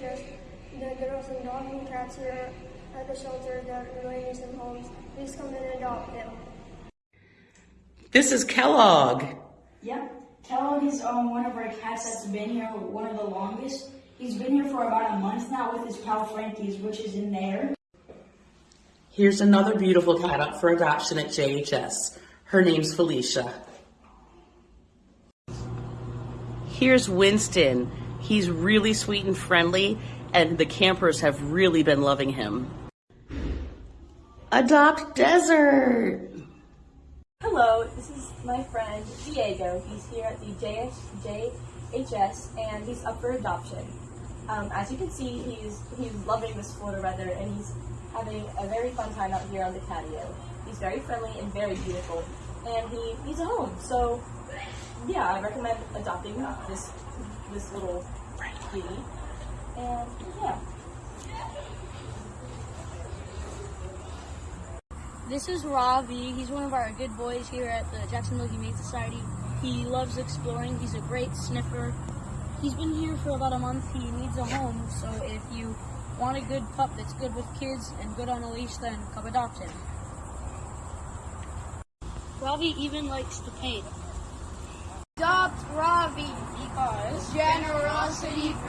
JHS, the girls and dog and cats here at the shelter that really need some homes. Please come and adopt them. This is Kellogg. Yep. Kellogg is um, one of our cats that's been here, one of the longest. He's been here for about a month now with his pal Frankie's, which is in there. Here's another beautiful cat up for adoption at JHS. Her name's Felicia. Here's Winston. He's really sweet and friendly, and the campers have really been loving him. Adopt Desert. Hello, this is my friend Diego. He's here at the JS, JHS and he's up for adoption. Um, as you can see, he's he's loving this Florida weather and he's having a very fun time out here on the patio. He's very friendly and very beautiful, and he needs a home. So, yeah, I recommend adopting this this little kitty. And yeah. This is Ravi. He's one of our good boys here at the Jacksonville Humane Society. He loves exploring. He's a great sniffer. He's been here for about a month. He needs a home. So if you want a good pup that's good with kids and good on a leash, then come adopt him. Ravi even likes to paint. Adopt Ravi because generosity.